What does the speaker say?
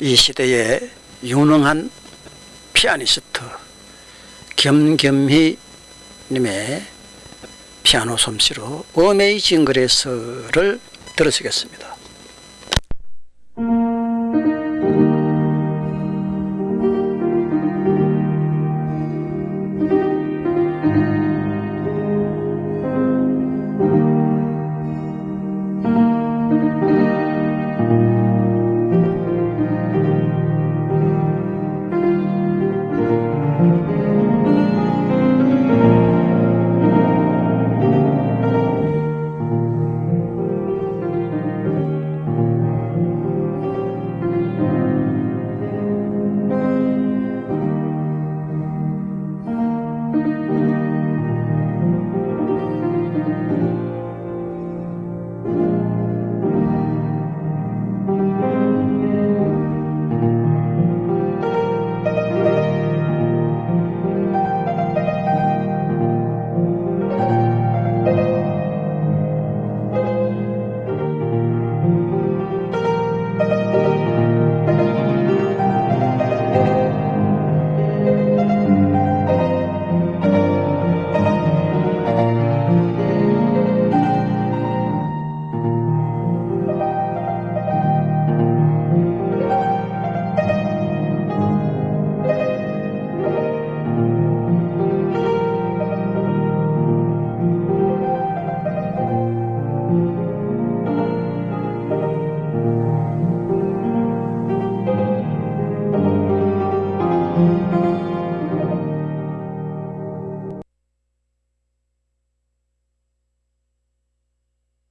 이 시대의 유능한 피아니스트 겸겸희 님의 피아노 솜씨로 어메이징 그레스를 들으시겠습니다.